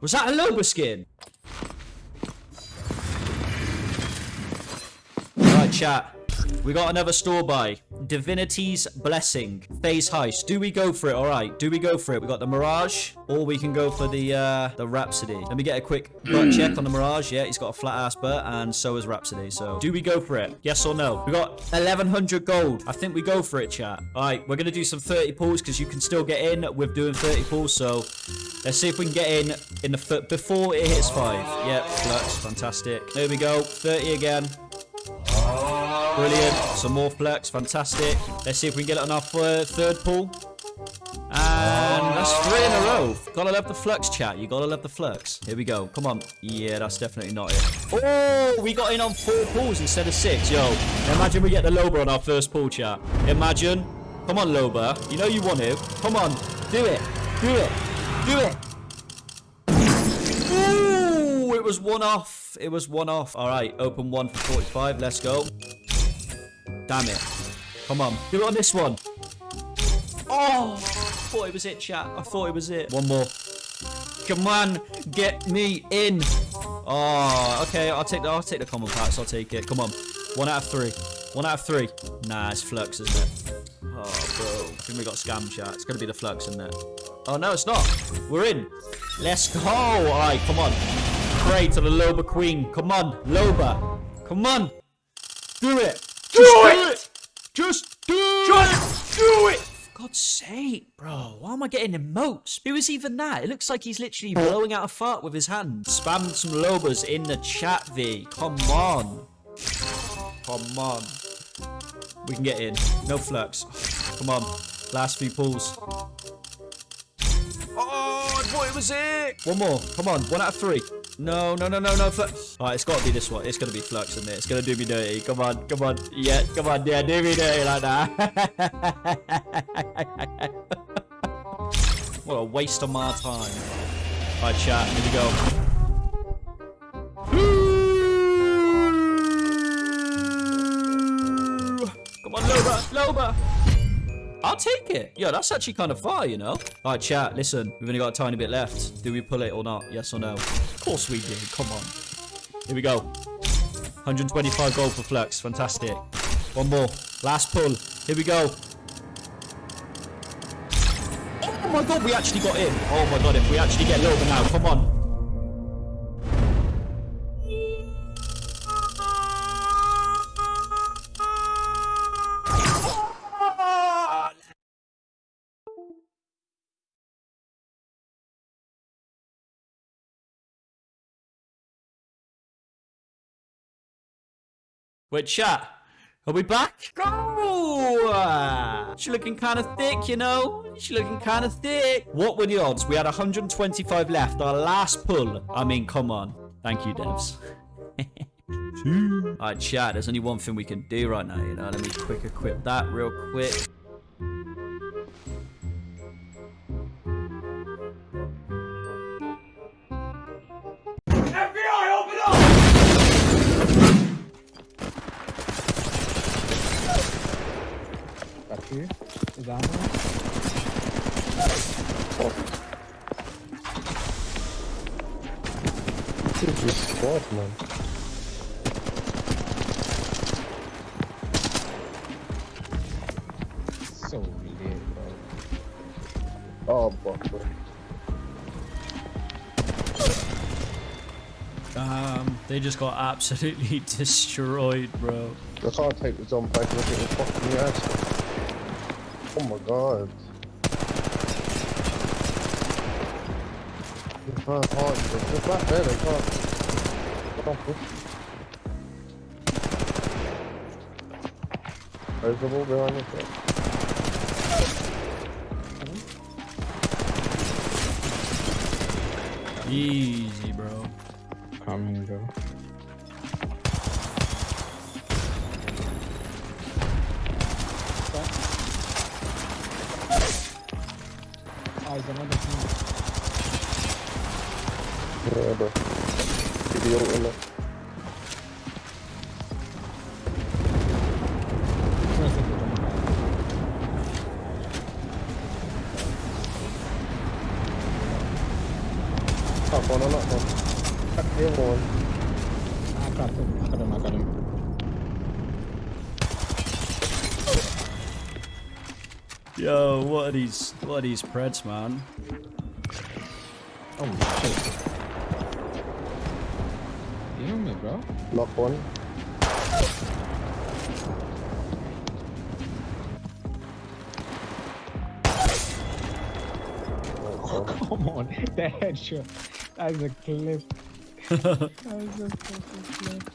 Was that a Loba skin? Alright, chat. We got another store buy. Divinity's Blessing. Phase Heist. Do we go for it? Alright. Do we go for it? We got the Mirage. Or we can go for the uh, the Rhapsody. Let me get a quick butt check on the Mirage. Yeah, he's got a flat ass butt. And so is Rhapsody. So do we go for it? Yes or no? We got 1100 gold. I think we go for it, chat. Alright. We're going to do some 30 pulls because you can still get in with doing 30 pulls. So let's see if we can get in in the foot before it hits 5. Yep. Flux. Fantastic. There we go. 30 again. Brilliant. Some more flex. Fantastic. Let's see if we can get it on our third, pull. And that's three in a row. Gotta love the flux, chat. You gotta love the flux. Here we go. Come on. Yeah, that's definitely not it. Oh, we got in on four pulls instead of six. Yo, imagine we get the Loba on our first pull, chat. Imagine. Come on, Loba. You know you want it. Come on. Do it. Do it. Do it. Ooh, it was one off. It was one off. All right, open one for 45. Let's go. Damn it. Come on. Do it on this one. Oh, I thought it was it, chat. I thought it was it. One more. Come on, get me in. Oh, okay. I'll take the I'll take the common packs. I'll take it. Come on. One out of three. One out of three. Nah, it's flux, isn't it? Oh, bro. I think we got scam chat. It's gonna be the flux, isn't it? Oh no, it's not. We're in. Let's go. All right, come on. Pray to the Loba Queen. Come on, Loba. Come on. Do it. Just do it. Just do Just do it! For God's sake, bro. Why am I getting emotes? Who is even that? It looks like he's literally blowing out a fart with his hand. Spam some lobas in the chat, V. Come on. Come on. We can get in. No flux. Come on. Last few pulls. Oh, I thought it was it. One more. Come on. One out of three. No, no, no, no, no. Flux. All right, it's got to be this one. It's going to be flux, isn't it? It's going to do me dirty. Come on. Come on. Yeah, come on. Yeah, do me dirty like that. what a waste of my time. All right, chat. Here we go. Come on, Loba. Loba. I'll take it. Yeah, that's actually kind of far, you know? All right, chat, listen. We've only got a tiny bit left. Do we pull it or not? Yes or no? Of course we do. Come on. Here we go. 125 gold for Flux. Fantastic. One more. Last pull. Here we go. Oh my god, we actually got in. Oh my god, if we actually get Loba now. Come on. Wait, chat. Are we back? Go! She's looking kind of thick, you know? She's looking kind of thick. What were the odds? We had 125 left. Our last pull. I mean, come on. Thank you, devs. Alright, chat. There's only one thing we can do right now, you know? Let me quick equip that real quick. Here. Is ammo? This is your squad, man. So lit, bro. Oh, fuck, bro. Um, they just got absolutely destroyed, bro. I can't take the jump back. Look at the fucking ass. Oh my god. They can't hide. They're back there. They can't. They can't push. There's the wall behind us. Easy, bro. Coming, bro. Oh, he's another team. Yeah, bro. Give the ult in there. First thing we're gonna have. Oh, knocked Yo, what are these? What are these Preds, man? Oh shit. You know me, bro. Knock one. Oh, Come on, that headshot. That is a clip. that is a fucking clip.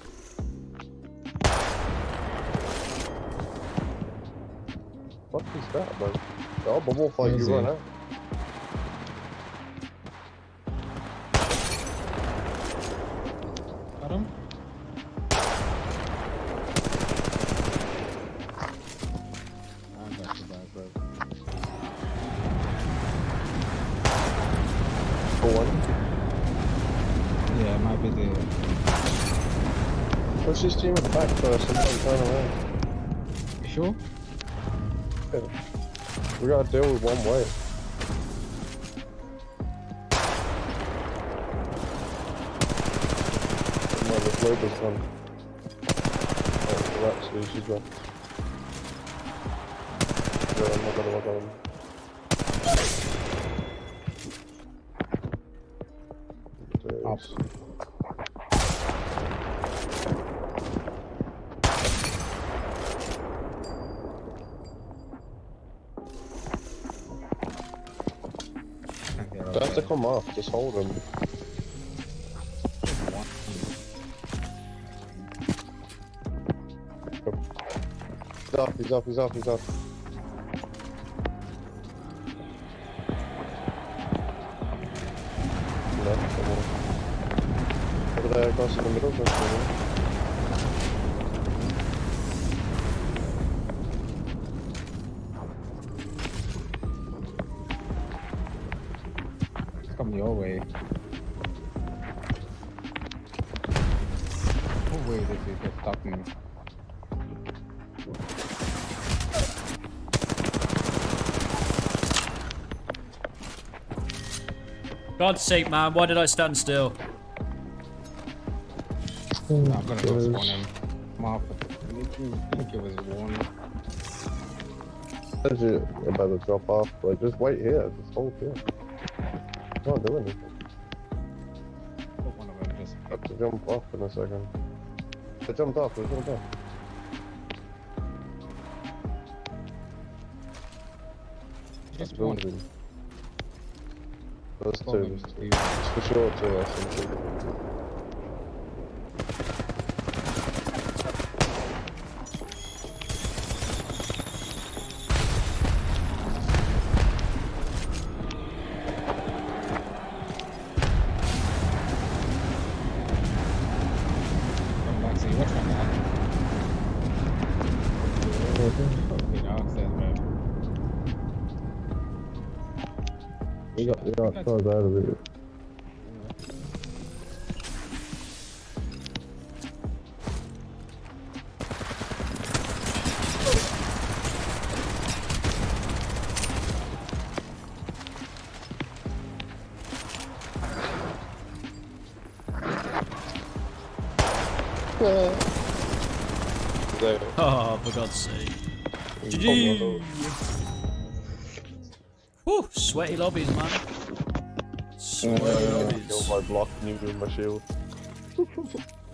What is that, bro? Oh, but we'll fight you he? run out. Got him. I got you back, bro. For one. Yeah, it might be the. Push this team at the back first and then turn around. You sure? We gotta deal with one way. Come on, the Glober's gone. Oh, the rat's loose, she's gone. Yeah, I'm not gonna on him. Up. Have to come off, just hold him. He's up, he's up, he's up, he's on. Over there, across in the middle, across in the middle. Your way. What way did you get stuck me? God's sake, man, why did I stand still? No, I'm gonna go Gosh. spawn him. Motherfucker. I think it was one. Says you're about to drop off, but just wait here, just hold here. Not doing anything. One of them just. Have to jump off in a second. They jumped off, they jumped off. Just one. Building. Those two, there's two. two. It's for sure two, I think. We got, we got cars out of it. Oh, for God's sake. GG. Whew, sweaty lobbies, man. Sweaty Kill lobbies. my block with my shield.